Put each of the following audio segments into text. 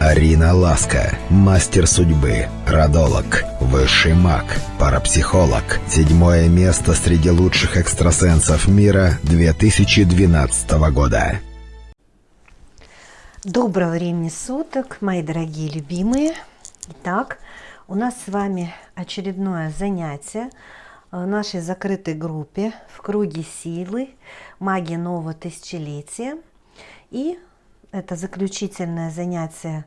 Арина Ласка, мастер судьбы, родолог, высший маг, парапсихолог. Седьмое место среди лучших экстрасенсов мира 2012 года. Доброго времени суток, мои дорогие любимые. Итак, у нас с вами очередное занятие в нашей закрытой группе в круге силы магия нового тысячелетия. И это заключительное занятие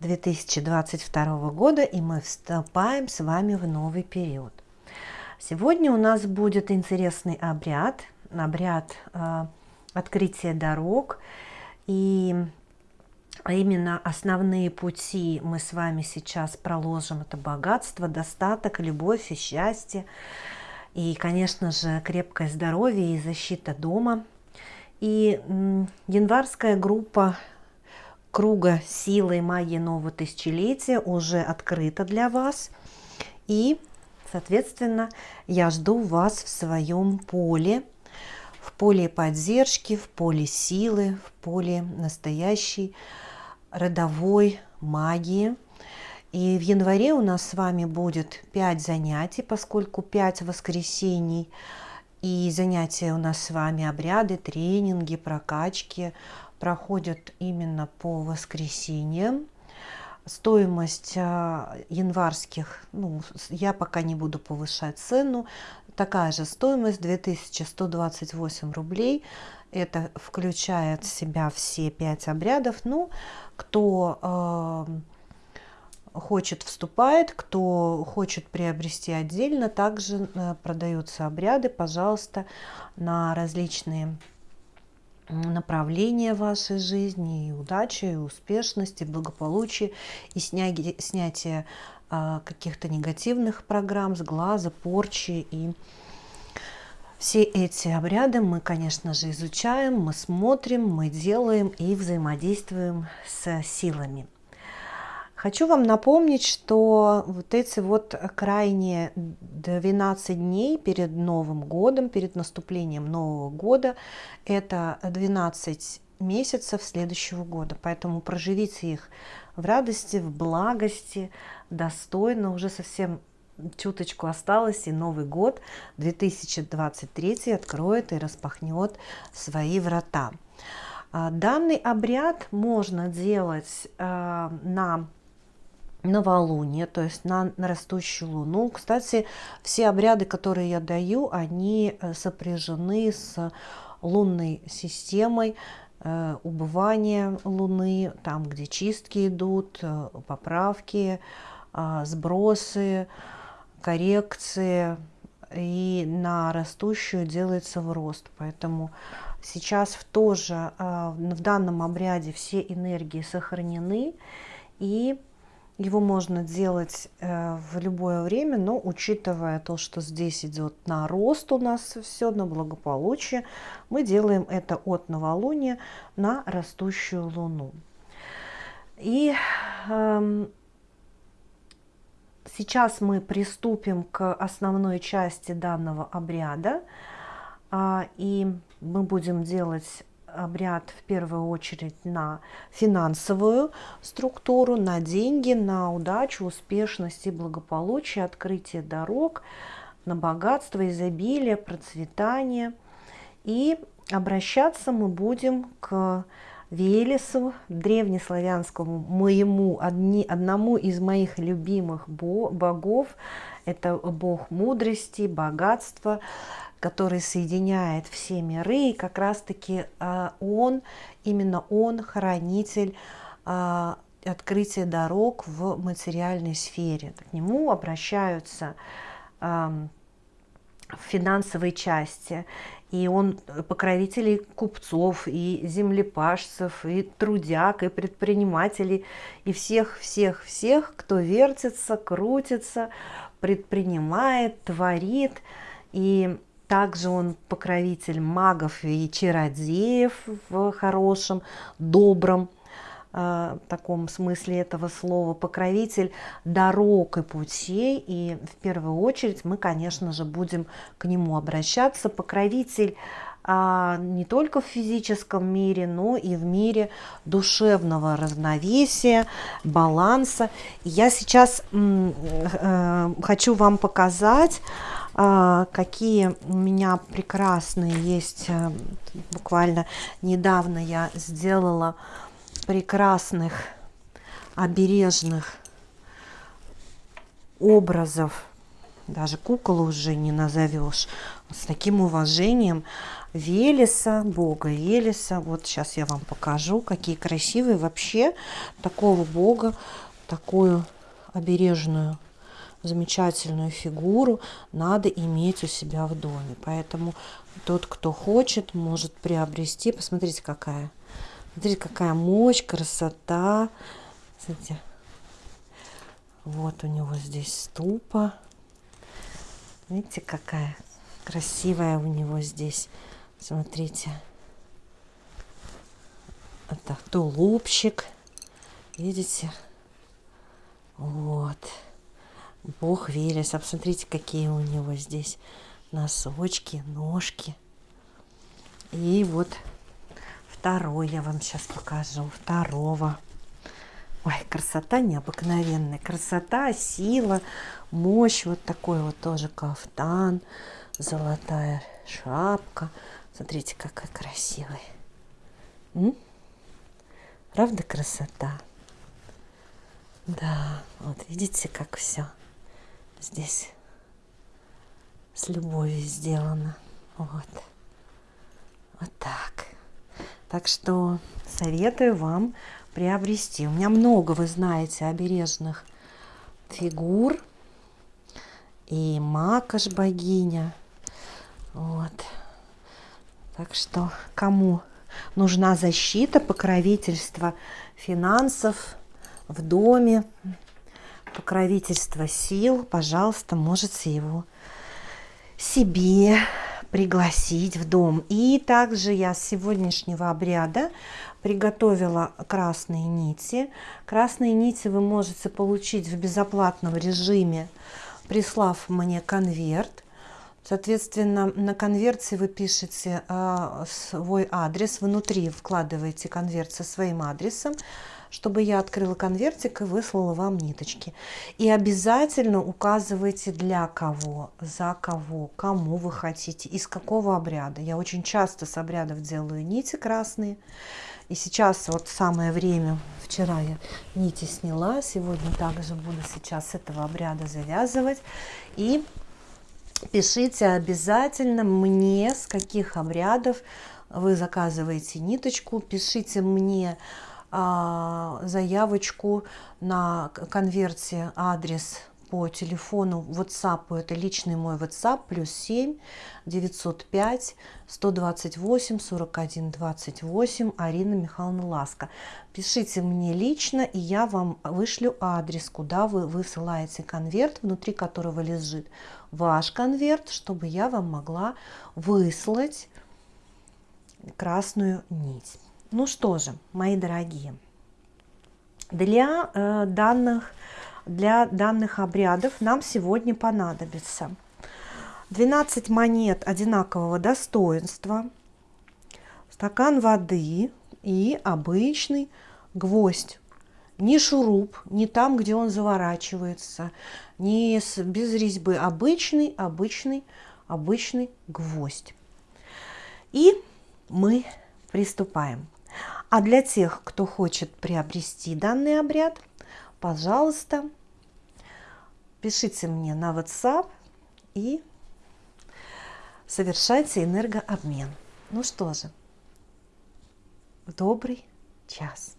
2022 года, и мы вступаем с вами в новый период. Сегодня у нас будет интересный обряд, обряд э, открытия дорог, и именно основные пути мы с вами сейчас проложим. Это богатство, достаток, любовь и счастье, и, конечно же, крепкое здоровье и защита дома – и январская группа круга силы магии нового тысячелетия уже открыта для вас. И, соответственно, я жду вас в своем поле, в поле поддержки, в поле силы, в поле настоящей родовой магии. И в январе у нас с вами будет 5 занятий, поскольку 5 воскресений – и занятия у нас с вами, обряды, тренинги, прокачки проходят именно по воскресеньям. Стоимость а, январских, ну, я пока не буду повышать цену, такая же стоимость 2128 рублей. Это включает в себя все пять обрядов. Ну, кто э, хочет, вступает, кто хочет приобрести отдельно, также э, продаются обряды, пожалуйста, на различные направления вашей жизни, и удачи, и успешности, и благополучия, и снятие, снятие а, каких-то негативных программ с глаза, порчи и все эти обряды мы, конечно же, изучаем, мы смотрим, мы делаем и взаимодействуем с силами. Хочу вам напомнить, что вот эти вот крайние 12 дней перед Новым годом, перед наступлением Нового года, это 12 месяцев следующего года. Поэтому проживите их в радости, в благости, достойно. Уже совсем чуточку осталось, и Новый год 2023 откроет и распахнет свои врата. А, данный обряд можно делать а, на новолуние, то есть на, на растущую луну. Кстати, все обряды, которые я даю, они э, сопряжены с лунной системой, э, убывания луны, там, где чистки идут, э, поправки, э, сбросы, коррекции, и на растущую делается в рост. Поэтому сейчас в тоже в данном обряде все энергии сохранены, и его можно делать э, в любое время, но учитывая то, что здесь идет на рост у нас все, на благополучие, мы делаем это от новолуния на растущую луну. И э, сейчас мы приступим к основной части данного обряда. Э, и мы будем делать обряд в первую очередь на финансовую структуру, на деньги, на удачу, успешность и благополучие, открытие дорог, на богатство, изобилие, процветание. И обращаться мы будем к Велесу, древнеславянскому моему, одни, одному из моих любимых богов. Это бог мудрости, богатства, который соединяет все миры, и как раз-таки а, он, именно он хранитель а, открытия дорог в материальной сфере. К нему обращаются в финансовой части. И он покровителей купцов, и землепашцев, и трудяг, и предпринимателей, и всех-всех-всех, кто вертится, крутится, предпринимает, творит. И также он покровитель магов и чародеев в хорошем, добром э, таком смысле этого слова, покровитель дорог и путей. И в первую очередь мы, конечно же, будем к нему обращаться. Покровитель а, не только в физическом мире, но и в мире душевного равновесия, баланса. Я сейчас э, хочу вам показать, а, какие у меня прекрасные есть. Э, буквально недавно я сделала прекрасных обережных образов даже кукол уже не назовешь с таким уважением Велеса, бога Велеса. Вот сейчас я вам покажу, какие красивые вообще такого бога, такую обережную замечательную фигуру надо иметь у себя в доме. Поэтому тот, кто хочет, может приобрести. Посмотрите, какая. Смотрите, какая мощь, красота. Смотрите. Вот у него здесь ступа. Видите, какая красивая у него здесь Смотрите. Это тулупчик. Видите? Вот. Бог Велес. А посмотрите, какие у него здесь носочки, ножки. И вот второй я вам сейчас покажу. Второго. Ой, красота необыкновенная. Красота, сила, мощь. Вот такой вот тоже кафтан. Золотая шапка. Смотрите, какой красивый. М? Правда красота? Да, вот видите, как все здесь с любовью сделано. Вот. Так что советую вам приобрести. У меня много, вы знаете, обережных фигур. И макаш богиня. Вот. Так что кому нужна защита, покровительство финансов в доме, покровительство сил, пожалуйста, можете его себе пригласить в дом. И также я с сегодняшнего обряда приготовила красные нити. Красные нити вы можете получить в безоплатном режиме, прислав мне конверт. Соответственно, на конверте вы пишете э, свой адрес, внутри вкладываете конверт со своим адресом, чтобы я открыла конвертик и выслала вам ниточки. И обязательно указывайте для кого, за кого, кому вы хотите, из какого обряда. Я очень часто с обрядов делаю нити красные. И сейчас вот самое время, вчера я нити сняла, сегодня также буду сейчас этого обряда завязывать. И пишите обязательно мне, с каких обрядов вы заказываете ниточку, пишите мне заявочку на конверте адрес по телефону WhatsApp, это личный мой WhatsApp, плюс 7 905 128 41 28, Арина Михайловна Ласка. Пишите мне лично, и я вам вышлю адрес, куда вы высылаете конверт, внутри которого лежит ваш конверт, чтобы я вам могла выслать красную нить. Ну что же, мои дорогие, для э, данных для данных обрядов нам сегодня понадобится 12 монет одинакового достоинства, стакан воды и обычный гвоздь. Не шуруп, не там, где он заворачивается, не с, без резьбы. Обычный, обычный, обычный гвоздь. И мы приступаем. А для тех, кто хочет приобрести данный обряд, пожалуйста, пишите мне на WhatsApp и совершайте энергообмен. Ну что же, добрый час.